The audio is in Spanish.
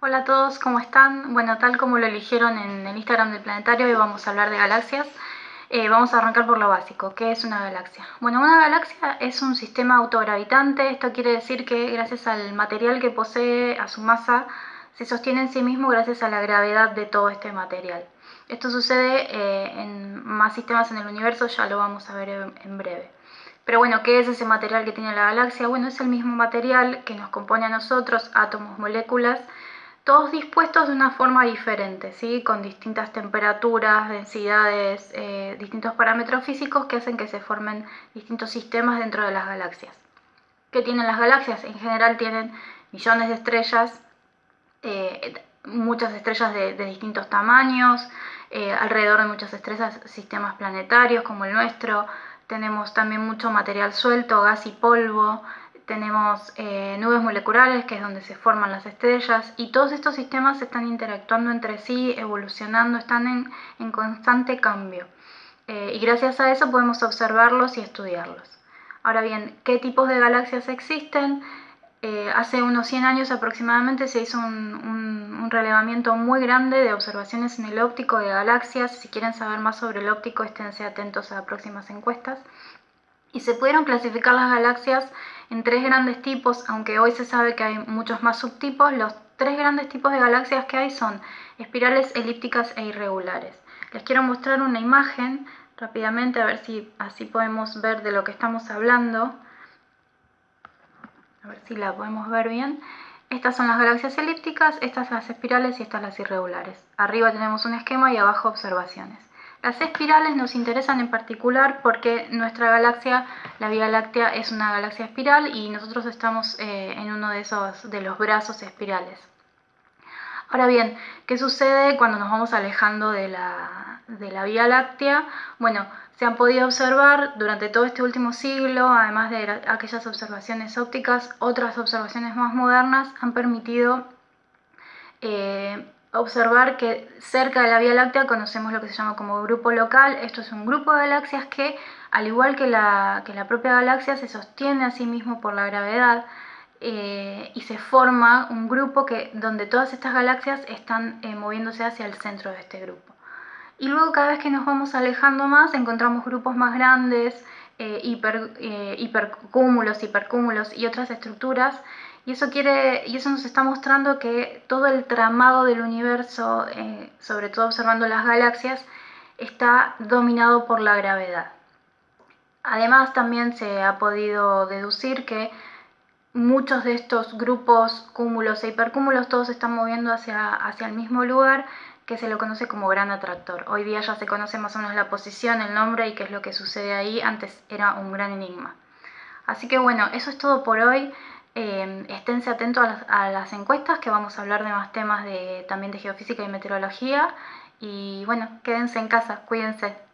Hola a todos, ¿cómo están? Bueno, tal como lo eligieron en el Instagram del planetario, hoy vamos a hablar de galaxias. Eh, vamos a arrancar por lo básico, ¿qué es una galaxia? Bueno, una galaxia es un sistema autogravitante, esto quiere decir que gracias al material que posee, a su masa, se sostiene en sí mismo gracias a la gravedad de todo este material. Esto sucede eh, en más sistemas en el universo, ya lo vamos a ver en breve. Pero bueno, ¿qué es ese material que tiene la galaxia? Bueno, es el mismo material que nos compone a nosotros, átomos, moléculas, todos dispuestos de una forma diferente, ¿sí? con distintas temperaturas, densidades, eh, distintos parámetros físicos que hacen que se formen distintos sistemas dentro de las galaxias. ¿Qué tienen las galaxias? En general tienen millones de estrellas, eh, muchas estrellas de, distintos tamaños, eh, alrededor de muchas estrellas sistemas planetarios como el nuestro, tenemos también mucho material suelto, gas y polvo, tenemos eh, nubes moleculares, que es donde se forman las estrellas, y todos estos sistemas están interactuando entre sí, evolucionando, están en, constante cambio. Eh, y gracias a eso podemos observarlos y estudiarlos. Ahora bien, ¿qué tipos de galaxias existen? Eh, hace unos 100 años aproximadamente se hizo un, relevamiento muy grande de observaciones en el óptico de galaxias. Si quieren saber más sobre el óptico, esténse atentos a próximas encuestas. Y se pudieron clasificar las galaxias en tres grandes tipos, aunque hoy se sabe que hay muchos más subtipos. Los tres grandes tipos de galaxias que hay son espirales, elípticas e irregulares. Les quiero mostrar una imagen rápidamente, a ver si así podemos ver de lo que estamos hablando a ver si la podemos ver bien. Estas son las galaxias elípticas, estas las espirales y estas las irregulares. Arriba tenemos un esquema y abajo observaciones. Las espirales nos interesan en particular porque nuestra galaxia, la Vía Láctea, es una galaxia espiral y nosotros estamos eh, en uno de, esos, de los brazos espirales. Ahora bien, ¿qué sucede cuando nos vamos alejando de la, de la Vía Láctea? Bueno, se han podido observar durante todo este último siglo, además de aquellas observaciones ópticas, otras observaciones más modernas han permitido eh, observar que cerca de la Vía Láctea conocemos lo que se llama como grupo local. Esto es un grupo de galaxias que, al igual que la, que la propia galaxia, se sostiene a sí mismo por la gravedad eh, y se forma un grupo que, donde todas estas galaxias están eh, moviéndose hacia el centro de este grupo. Y luego cada vez que nos vamos alejando más encontramos grupos más grandes, eh, hiper, hipercúmulos, hipercúmulos y otras estructuras. Y eso, quiere, y eso nos está mostrando que todo el tramado del universo, eh, sobre todo observando las galaxias, está dominado por la gravedad. Además también se ha podido deducir que muchos de estos grupos cúmulos e hipercúmulos todos están moviendo hacia, hacia el mismo lugar que se lo conoce como gran atractor. Hoy día ya se conoce más o menos la posición, el nombre y qué es lo que sucede ahí. Antes era un gran enigma. Así que bueno, eso es todo por hoy. Eh, esténse atentos a las, encuestas que vamos a hablar de más temas de, también de geofísica y meteorología. Y bueno, quédense en casa, cuídense.